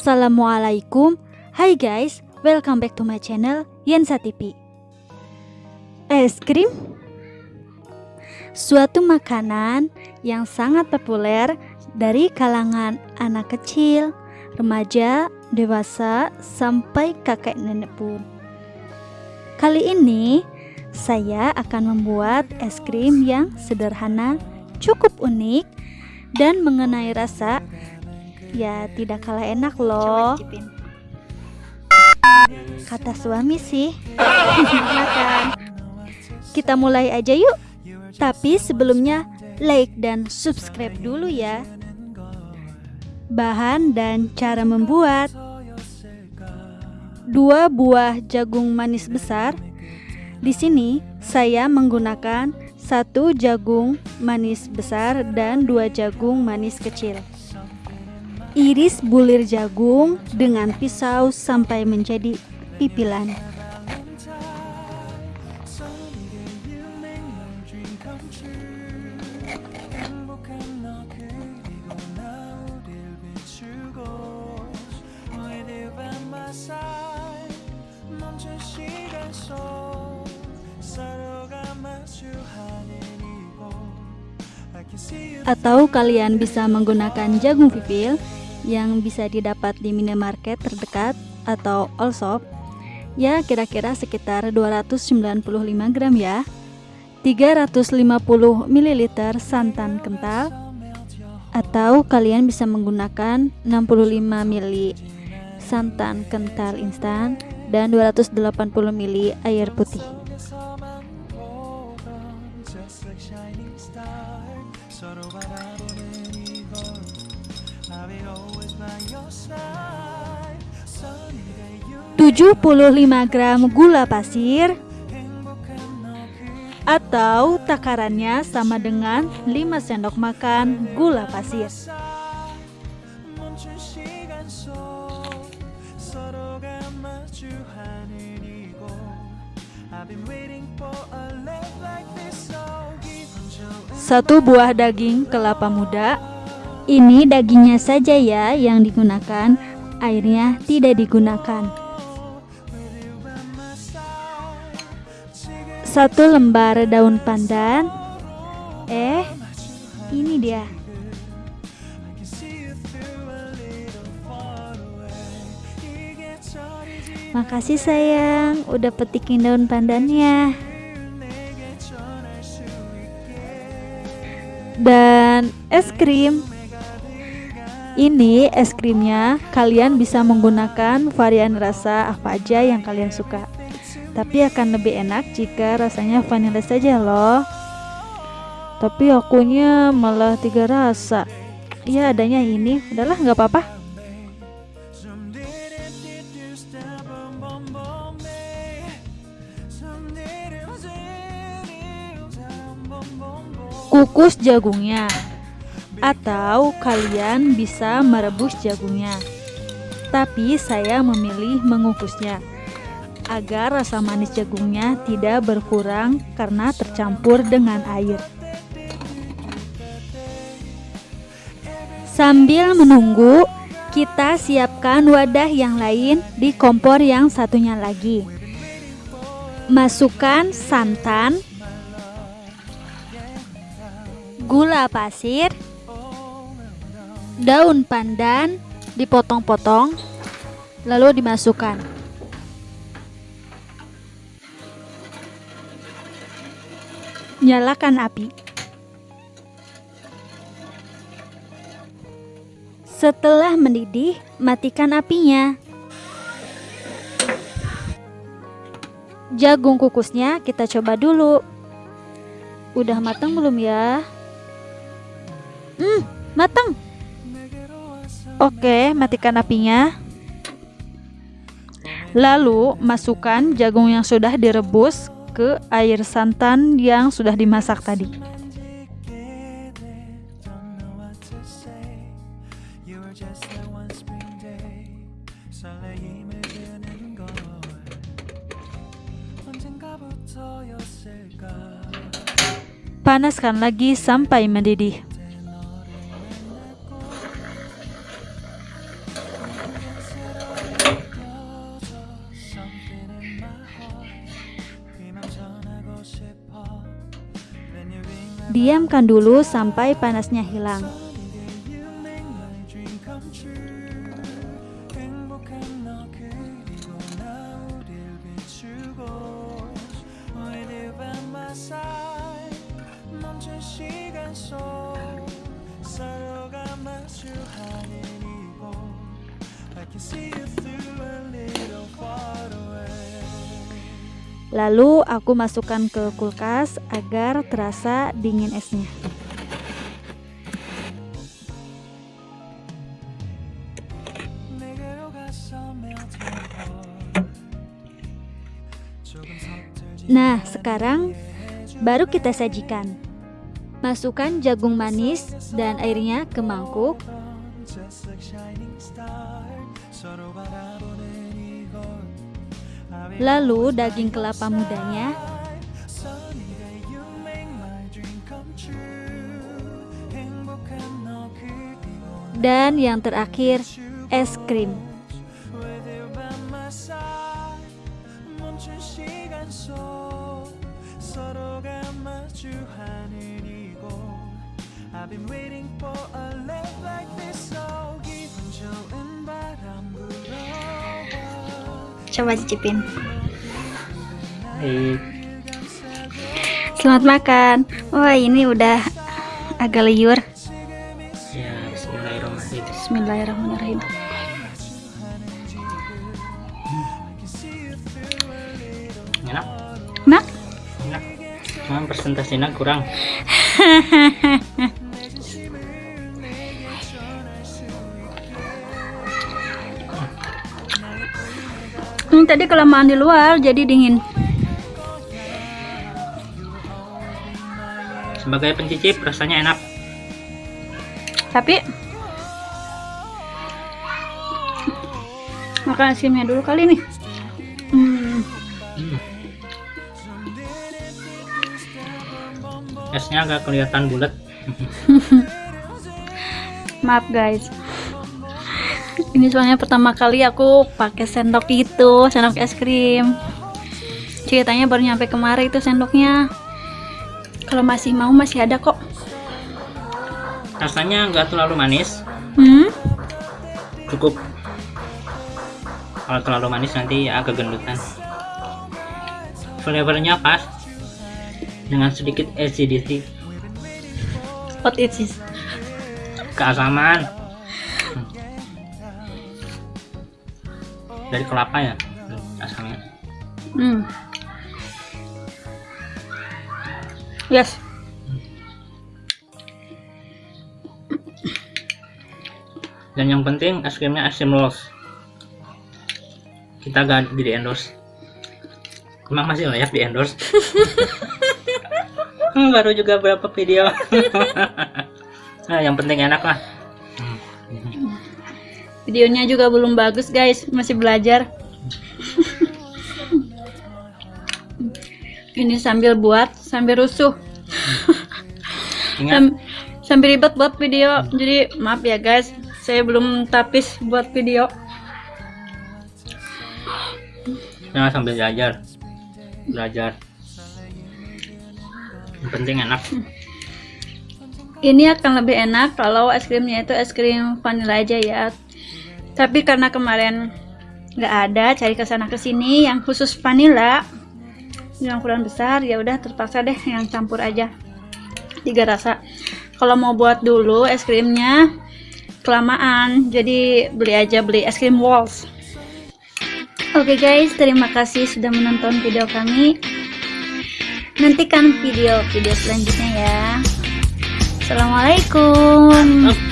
Assalamualaikum Hai guys, welcome back to my channel Yensa TV Es krim? Suatu makanan yang sangat populer dari kalangan anak kecil, remaja, dewasa, sampai kakek nenek pun. Kali ini saya akan membuat es krim yang sederhana, cukup unik, dan mengenai rasa Ya tidak kalah enak loh. Kata suami sih. Makan Kita mulai aja yuk. Tapi sebelumnya like dan subscribe dulu ya. Bahan dan cara membuat. Dua buah jagung manis besar. Di sini saya menggunakan satu jagung manis besar dan dua jagung manis kecil Iris bulir jagung dengan pisau sampai menjadi pipilan. Atau kalian bisa menggunakan jagung pipil yang bisa didapat di minimarket terdekat atau all shop. Ya kira-kira sekitar 295 gram ya. 350 ml santan kental. Atau kalian bisa menggunakan 65 ml santan kental instan dan 280 ml air putih Tujuh puluh lima gram gula pasir atau takarannya sama dengan 5 sendok makan gula pasir. Satu buah daging kelapa muda ini dagingnya saja ya yang digunakan, airnya tidak digunakan. Satu lembar daun pandan. Eh, ini dia. Makasih sayang, udah petikin daun pandannya. Dan es krim ini es krimnya kalian bisa menggunakan varian rasa apa aja yang kalian suka. Tapi akan lebih enak jika rasanya vanilla saja loh. Tapi akunya malah tiga rasa. Ya adanya ini, udahlah nggak apa-apa. Kukus jagungnya atau kalian bisa merebus jagungnya. Tapi saya memilih mengukusnya agar rasa manis jagungnya tidak berkurang karena tercampur dengan air. Sambil menunggu, kita siapkan wadah yang lain di kompor yang satunya lagi. Masukkan santan, gula pasir, daun pandan dipotong-potong lalu dimasukkan. Nyalakan api. Setelah mendidih matikan apinya. Jagung kukusnya kita coba dulu. Udah matang belum ya? Hmm matang Oke, matikan apinya. Lalu masukkan jagung yang sudah direbus ke air santan yang sudah dimasak tadi. Panaskan lagi sampai mendidih. Diamkan dulu sampai panasnya hilang. Lalu aku masukkan ke kulkas agar terasa dingin esnya. Nah, sekarang baru kita sajikan. Masukkan jagung manis dan airnya ke mangkuk. Lalu daging kelapa mudanya? Dan yang terakhir es krim Coba cicipin. Baik. Selamat makan. Wah, ini udah agak liur. Ya, bismillahirrahmanirrahim. Bismillahirrahmanirrahim. Enak, Mak, enak. Cuman persentasenya kurang. tadi kelamaan di luar jadi dingin. Sebagai pencicip rasanya enak. Tapi makan es krimnya dulu kali nih. Hmm, Hmm. Esnya agak kelihatan bulat. maaf guys. Ini soalnya pertama kali aku pakai sendok itu, sendok es krim. Ceritanya baru nyampe kemarin itu sendoknya. Kalau masih mau masih ada kok. Rasanya nggak terlalu manis, Hmm? cukup. Kalau terlalu manis nanti agak gendutan. Flavornya pas dengan sedikit acidity, What is this? keasaman. Dari kelapa ya, asamnya. Hmm. Yes. Dan yang penting es krimnya es krim Rolls. Kita gak di endorse. Emang masih layak di endorse? Hmm, Baru juga berapa video. nah, yang penting enak lah. Videonya juga belum bagus guys, masih belajar. Ini sambil buat, sambil rusuh. Sam- sambil ribet buat video. Jadi maaf ya guys, saya belum tapis buat video. jangan sambil belajar. Belajar. Yang penting enak. Ini akan lebih enak kalau es krimnya itu es krim vanilla aja ya. Tapi karena kemarin nggak ada, cari ke sana ke sini yang khusus vanilla yang ukuran besar ya udah terpaksa deh yang campur aja tiga rasa. Kalau mau buat dulu es krimnya kelamaan, jadi beli aja beli es krim walls. Oke guys, terima kasih sudah menonton video kami. Nantikan video-video selanjutnya ya. Assalamualaikum.